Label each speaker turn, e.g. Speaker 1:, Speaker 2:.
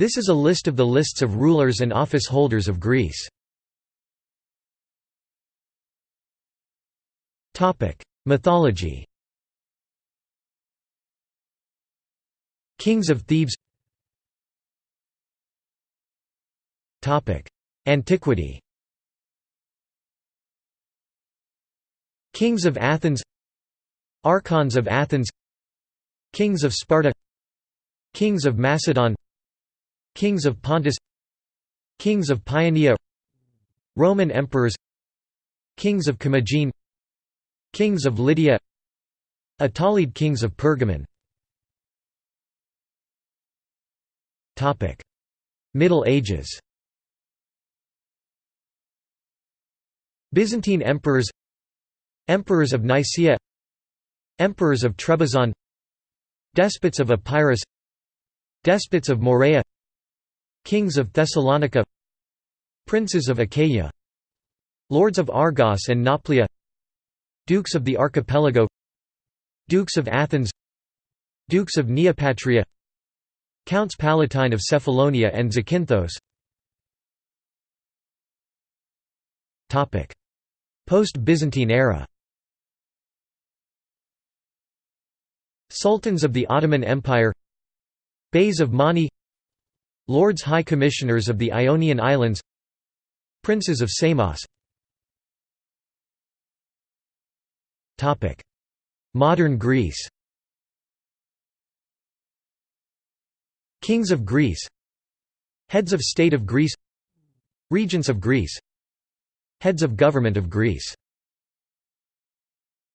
Speaker 1: This is a list of the lists of rulers and office holders of Greece. Mythology Kings of Thebes Antiquity Kings of Athens Archons of Athens Kings of Sparta Kings of Macedon Kings of Pontus Kings of Paeonia Roman emperors Kings of Commagene Kings of Lydia Attalid kings of Pergamon. Middle Ages. Byzantine emperors Emperors of Nicaea Emperors of Trebizond Despots of Epirus Despots of Morea Kings of Thessalonica Princes of Achaia Lords of Argos and Nauplia Dukes of the Archipelago Dukes of Athens Dukes of Neopatria Counts Palatine of Cephalonia and Zakynthos. Post-Byzantine era. Sultans of the Ottoman Empire. Beys of Mani Lords High Commissioners of the Ionian Islands Princes of Samos. Modern Greece. Kings of Greece. Heads of State of Greece. Regents of Greece. Heads of Government of Greece